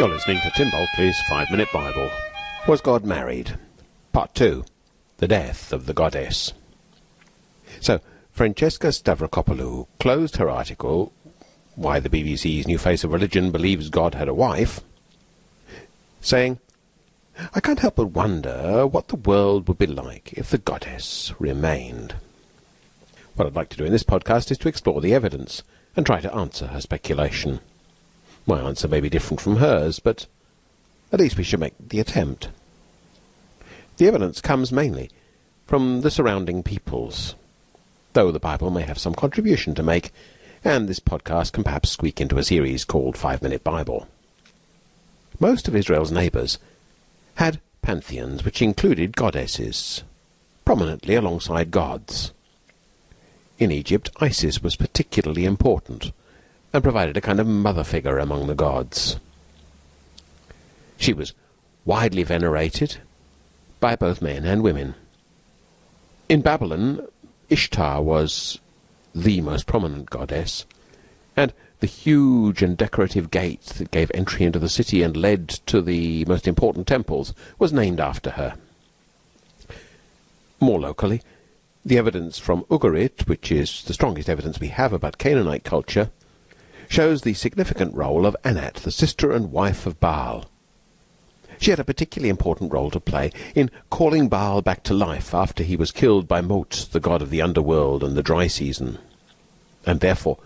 You're listening to Tim Bulkeley's Five Minute Bible. Was God married? Part 2 The Death of the Goddess. So, Francesca Stavrakopoulou closed her article, Why the BBC's New Face of Religion Believes God Had a Wife, saying, I can't help but wonder what the world would be like if the goddess remained. What I'd like to do in this podcast is to explore the evidence and try to answer her speculation. My answer may be different from hers, but at least we should make the attempt. The evidence comes mainly from the surrounding peoples, though the Bible may have some contribution to make, and this podcast can perhaps squeak into a series called Five Minute Bible. Most of Israel's neighbours had pantheons which included goddesses, prominently alongside gods. In Egypt, Isis was particularly important, and provided a kind of mother figure among the gods. She was widely venerated by both men and women. In Babylon, Ishtar was the most prominent goddess, and the huge and decorative gate that gave entry into the city and led to the most important temples was named after her. More locally, the evidence from Ugarit, which is the strongest evidence we have about Canaanite culture, shows the significant role of Anat, the sister and wife of Baal. She had a particularly important role to play in calling Baal back to life after he was killed by Mot, the god of the underworld and the dry season, and therefore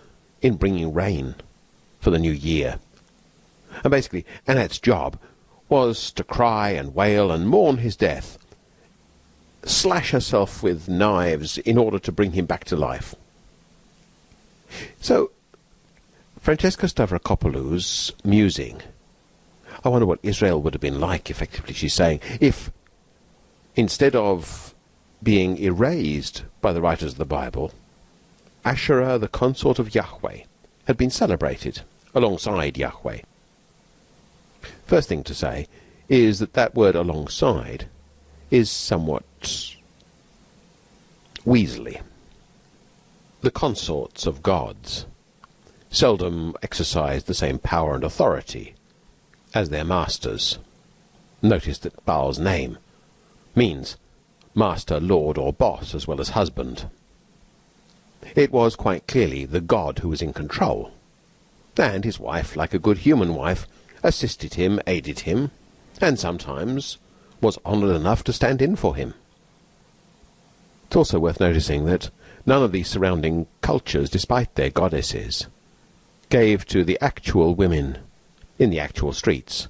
in bringing rain for the new year. And basically, Anat's job was to cry and wail and mourn his death, slash herself with knives in order to bring him back to life. So Francesca Stavrakopoulou's musing. I wonder what Israel would have been like, effectively, she's saying, if instead of being erased by the writers of the Bible, Asherah, the consort of Yahweh, had been celebrated alongside Yahweh. First thing to say is that that word alongside is somewhat weaselly. The consorts of gods seldom exercised the same power and authority as their masters. Notice that Baal's name means master, lord, or boss, as well as husband. It was quite clearly the god who was in control, and his wife, like a good human wife, assisted him, aided him, and sometimes was honoured enough to stand in for him. It's also worth noticing that none of the surrounding cultures, despite their goddesses, gave to the actual women in the actual streets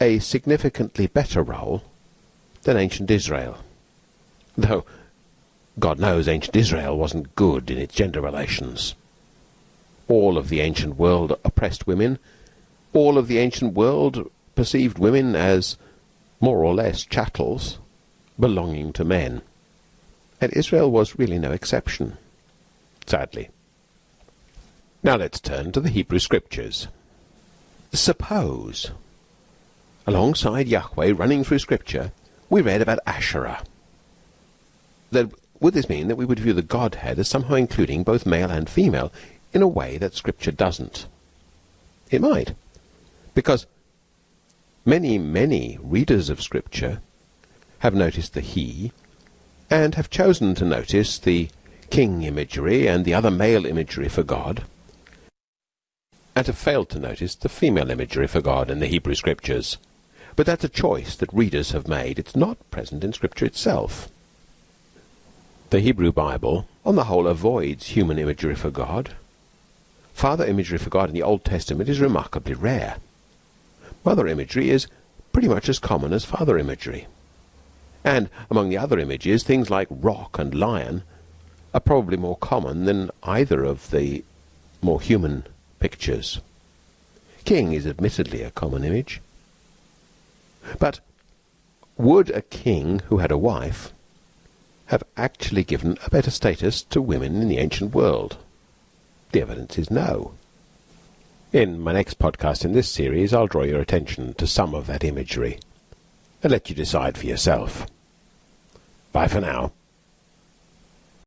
a significantly better role than ancient Israel. Though, God knows, ancient Israel wasn't good in its gender relations. All of the ancient world oppressed women. All of the ancient world perceived women as more or less chattels belonging to men. And Israel was really no exception, sadly. Now let's turn to the Hebrew Scriptures. Suppose, alongside Yahweh running through Scripture, we read about Asherah. Then would this mean that we would view the Godhead as somehow including both male and female in a way that Scripture doesn't? It might. Because many, many readers of Scripture have noticed the he and have chosen to notice the king imagery and the other male imagery for God and have failed to notice the female imagery for God in the Hebrew Scriptures. But that's a choice that readers have made. It's not present in Scripture itself. The Hebrew Bible, on the whole, avoids human imagery for God. Father imagery for God in the Old Testament is remarkably rare. Mother imagery is pretty much as common as father imagery. And among the other images, things like rock and lion are probably more common than either of the more human pictures. King is admittedly a common image. But would a king who had a wife have actually given a better status to women in the ancient world? The evidence is no. In my next podcast in this series, I'll draw your attention to some of that imagery and let you decide for yourself. Bye for now.